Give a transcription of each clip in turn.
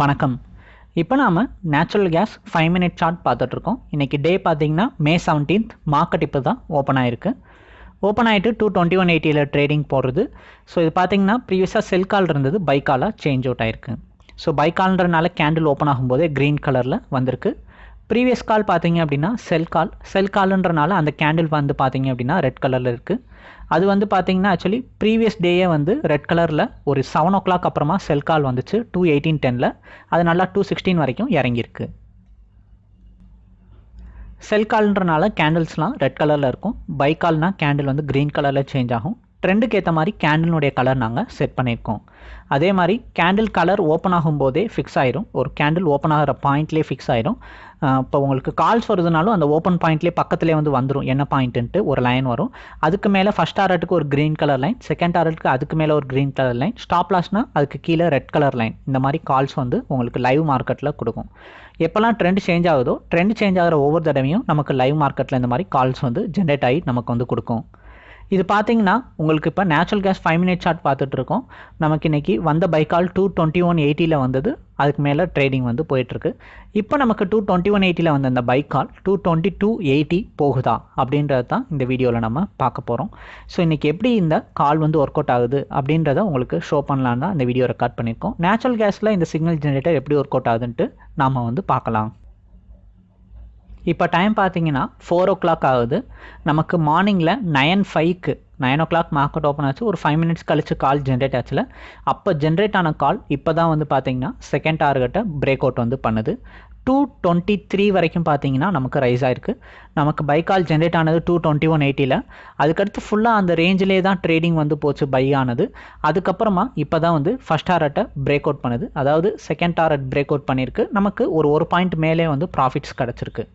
வணக்கம். இப்போ நாம் natural gas five minute chart பார்த்துட்ருக்கோம் இன்றைக்கி டே பார்த்தீங்கன்னா மே செவன்டீன்த் மார்க்கெட் இப்போ தான் ஓப்பன் ஆயிருக்கு. ஓப்பன் ஆகிட்டு டூ டுவெண்ட்டி ஒன் எயிட்டியில் ட்ரேடிங் போடுறது. ஸோ இது பார்த்தீங்கன்னா ப்ரீவியஸாக செல் கால் இருந்தது. பை காலாக சேஞ்ச் அவுட் ஆயிருக்கு. ஸோ பை கால்ன்றனால கேண்டில் ஓப்பன் ஆகும்போதே க்ரீன் கலரில் வந்திருக்கு. ப்ரீவியஸ் கால் பார்த்தீங்க அப்படின்னா செல் கால் செல் கால்ன்றனால அந்த கேண்டில் வந்து பார்த்தீங்க அப்படின்னா ரெட் கலரில் இருக்குது அது வந்து பார்த்தீங்கன்னா ஆக்சுவலி ப்ரீவியஸ் டேயே வந்து ரெட் கலரில் ஒரு செவன் ஓ கிளாக் அப்புறமா செல் கால் வந்துச்சு டூ எயிட்டீன் டெனில் அது நல்லா டூ சிக்ஸ்டீன் வரைக்கும் இறங்கியிருக்கு. செல் கால்ன்றனால கேண்டில்ஸ்லாம் ரெட் கலரில் இருக்கும். பை கால்னால் கேண்டில் வந்து க்ரீன் கலரில் சேஞ்ச் ஆகும். ட்ரெண்டுக்கு ஏற்ற மாதிரி கேண்டிலுடைய கலர் நாங்கள் செட் பண்ணியிருக்கோம் அதே மாதிரி கேண்டில் கலர் ஓப்பன் ஆகும்போதே ஃபிக்ஸ் ஆயிரும். ஒரு கேண்டில் ஓப்பன் ஆகிற பாயிண்ட்லேயே ஃபிக்ஸ் ஆயிரும். இப்போ உங்களுக்கு கால்ஸ் வருதுனாலும் அந்த ஓப்பன் பாயிண்ட்லேயே பக்கத்துலேயே வந்து வந்துடும் என்ன பாயிண்ட்டுன்ட்டு ஒரு லைன் வரும். அதுக்கு மேலே ஃபஸ்ட் ஆரட்டுக்கு ஒரு க்ரீன் கலர் லைன் செகண்ட் ஆரட்டுக்கு அதுக்கு மேலே ஒரு க்ரீன் கலர் லைன் ஸ்டாப் லாஸ்னால் அதுக்கு கீழே ரெட் கலர் லைன் இந்த மாதிரி கால்ஸ் வந்து உங்களுக்கு லைவ் மார்க்கெட்டில் கொடுக்கும். எப்போல்லாம் ட்ரெண்ட் சேஞ்ச் ஆகுதோ ட்ரெண்ட் சேஞ்ச் ஆகிற ஒவ்வொரு தடவையும் நமக்கு லைவ் மார்க்கெட்டில் இந்த மாதிரி கால்ஸ் வந்து ஜென்ரேட் ஆகி நமக்கு வந்து கொடுக்கும். இது பார்த்தீங்கன்னா உங்களுக்கு இப்போ natural gas five minute chart பார்த்துட்டு இருக்கோம் நமக்கு இன்றைக்கி வந்த பைக்கால் டூ டுவெண்ட்டி ஒன் எயிட்டியில் வந்தது. அதுக்கு மேலே ட்ரேடிங் வந்து போயிட்டுருக்கு. இப்போ நமக்கு டூ டுவெண்ட்டி ஒன் எயிட்டியில் வந்த அந்த பைக்கால் டூ டுவெண்ட்டி டூ எயிட்டி போகுதா? அப்படின்றது தான் இந்த வீடியோவில் நம்ம பார்க்க போகிறோம் ஸோ இன்றைக்கி எப்படி இந்த கால் வந்து ஒர்க் அவுட் ஆகுது அப்படின்றத உங்களுக்கு ஷோ பண்ணலான்னு தான் இந்த வீடியோ ரெக்கார்ட் பண்ணியிருக்கோம். நேச்சுரல் கேஸில் இந்த சிக்னல் ஜென்ரேட்டர் எப்படி ஒர்க் அவுட் ஆகுதுன்ட்டு நாம் வந்து பார்க்கலாம். இப்போ டைம் பார்த்தீங்கன்னா ஃபோர் ஓ கிளாக் ஆகுது. நமக்கு மார்னிங்கில் நயன் ஃபைவ்க்கு nine o'clock market open ஆச்சு. ஒரு ஃபைவ் மினிட்ஸ் கழிச்சு கால் ஜென்ரேட் ஆச்சுல. அப்போ ஜென்ரேட் ஆன கால் இப்போ தான் வந்து பார்த்தீங்கன்னா செகண்ட் டார்கெட்டை பிரேக் அவுட் வந்து பண்ணுது. டூ டுவெண்ட்டி த்ரீ வரைக்கும் பார்த்தீங்கன்னா நமக்கு ரைஸ் ஆயிருக்கு. நமக்கு பை கால் ஜென்ரேட் ஆனது டூ டுவெண்ட்டி ஒன் எயிட்டியில் அதுக்கடுத்து ஃபுல்லாக அந்த ரேஞ்சிலே தான் ட்ரேடிங் வந்து போச்சு பை ஆனது. அதுக்கப்புறமா இப்போ தான் வந்து ஃபஸ்ட் டாரட்டை பிரேக் அவுட் பண்ணுது. அதாவது செகண்ட் டாரட் பிரேக் அவுட் பண்ணியிருக்கு. நமக்கு ஒரு ஒரு பாயிண்ட் மேலே வந்து ப்ராஃபிட்ஸ் கிடச்சிருக்கு.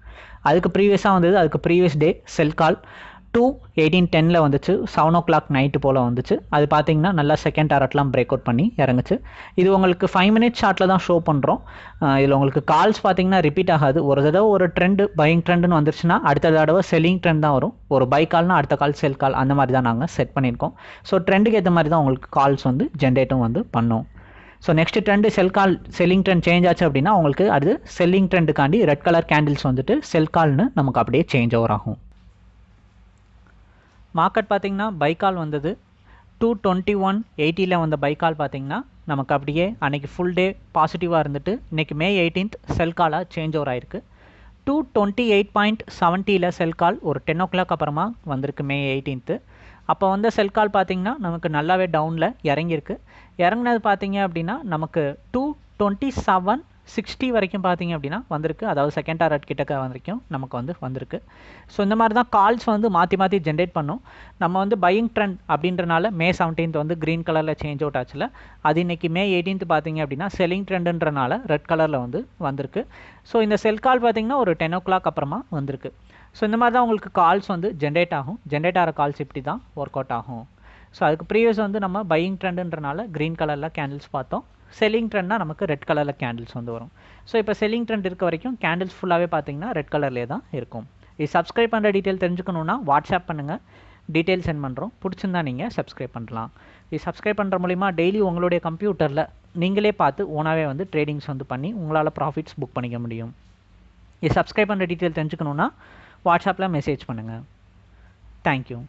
அதுக்கு ப்ரீவியஸாக வந்தது அதுக்கு previous day sell call two eighteen டெனில் வந்துச்சு. செவன் ஓ கிளாக் நைட்டு போல் வந்துச்சு. அது பார்த்தீங்கன்னா நல்லா செகண்ட் டாரட்லாம் பிரேக் அவுட் பண்ணி இறங்குச்சு. இது உங்களுக்கு ஃபைவ் மினிட்ஸ் ஷார்ட்டில் தான் ஷோ பண்ணுறோம் இதில் உங்களுக்கு கால்ஸ் பார்த்தீங்கன்னா ரிப்பீட் ஆகாது. ஒரு தடவை ஒரு ட்ரெண்டு பையிங் ட்ரெண்டுன்னு வந்துருச்சுன்னா அடுத்த தடவை செல்லிங் ட்ரெண்ட் தான் வரும். ஒரு பை கால்னா அடுத்த கால் செல் கால் அந்த மாதிரி தான் நாங்கள் செட் பண்ணியிருக்கோம். ஸோ ட்ரெண்டுக்கு ஏற்ற மாதிரி தான் உங்களுக்கு கால்ஸ் வந்து ஜென்ரேட்டும் வந்து பண்ணோம். So next trend sell call selling trend change ஆச்சு அப்படின்னா உங்களுக்கு அது செல்லிங் ட்ரெண்டுக்காண்டி ரெட் கலர் கேண்டில்ஸ் வந்துட்டு செல் கால்னு நமக்கு அப்படியே சேஞ்ச் ஓவர் ஆகும். மார்க்கெட் பார்த்திங்கன்னா பைக்கால் வந்தது. டூ டுவெண்ட்டி ஒன் எயிட்டியில் வந்த பைக்கால் பார்த்திங்கன்னா நமக்கு அப்படியே அன்றைக்கி ஃபுல் டே பாசிட்டிவாக இருந்துட்டு இன்றைக்கி மே எயிட்டீன்த் செல் காலாக சேஞ்ச் ஓவர் ஆயிருக்கு. டூ டுவெண்ட்டி எயிட் பாயிண்ட் செவன்ட்டியில் செல் கால் ஒரு டென் ஓ கிளாக் அப்புறமா வந்திருக்கு மே எயிட்டீன்த்து அப்போ வந்த செல் கால் பார்த்திங்கன்னா நமக்கு நல்லாவே டவுனில் இறங்கியிருக்கு. இறங்கினது பார்த்திங்க அப்படின்னா நமக்கு டூ டுவெண்ட்டி செவன் சிக்ஸ்டி வரைக்கும் பார்த்தீங்க அப்படின்னா வந்திருக்கு. அதாவது செகண்ட் டாரட் கிட்டக்க வரைக்கும் நமக்கு வந்து வந்திருக்கு. ஸோ இந்த மாதிரி தான் கால்ஸ் வந்து மாற்றி மாற்றி ஜென்ரேட் பண்ணும். நம்ம வந்து பையிங் ட்ரெண்ட் அப்படின்றனால மே செவன்டீன்த் வந்து க்ரீன் கலரில் சேஞ்ச் அவுட் ஆச்சுல. அது இன்றைக்கி மே எயிட்டீன்த் பார்த்தீங்க அப்படின்னா செல்லிங் ட்ரெண்டுன்றனால ரெட் கலரில் வந்து வந்திருக்கு. ஸோ இந்த செல் கால் பார்த்தீங்கன்னா ஒரு டென் ஓ கிளாக் அப்புறமா வந்திருக்கு. ஸோ இந்த மாதிரி தான் உங்களுக்கு கால்ஸ் வந்து ஜென்ரேட் ஆகும். ஜென்ரேட் ஆகிற கால்ஸ் இப்படி தான் ஒர்க் அவுட் ஆகும். ஸோ அதுக்கு ப்ரீவியஸ் வந்து நம்ம பையிங் ட்ரெண்டுன்றனால க்ரீன் கலரில் கேண்டில்ஸ் பார்த்தோம். செல்லிங் ட்ரெண்ட்னா நமக்கு ரெட் கலரில் கேண்டில்ஸ் வந்து வரும். ஸோ இப்போ செல்லிங் ட்ரெண்ட் இருக்க வரைக்கும் கேண்டில்ஸ் ஃபுல்லாகவே பார்த்தீங்கன்னா ரெட் கலர்லேயே தான் இருக்கும். இது சப்ஸ்கிரைப் பண்ணுற டீட்டெயில் தெரிஞ்சுக்கணுன்னா வாட்ஸ்அப் பண்ணுங்கள் டீட்டெயில் சென்ட் பண்ணுறோம் பிடிச்சிருந்தா நீங்கள் சப்ஸ்கிரைப் பண்ணலாம். இது சப்ஸ்கிரைப் பண்ணுற மூலிமா டெய்லி உங்களுடைய கம்ப்யூட்டரில் நீங்களே பார்த்து ஓனாகவே வந்து ட்ரேடிங்ஸ் வந்து பண்ணி உங்களால் ப்ராஃபிட்ஸ் புக் பண்ணிக்க முடியும். இது சப்ஸ்கிரைப் பண்ணுற டீட்டெயில் தெரிஞ்சுக்கணுன்னா வாட்ஸ்அப்பில் மெசேஜ் பண்ணுங்கள் தேங்க்யூ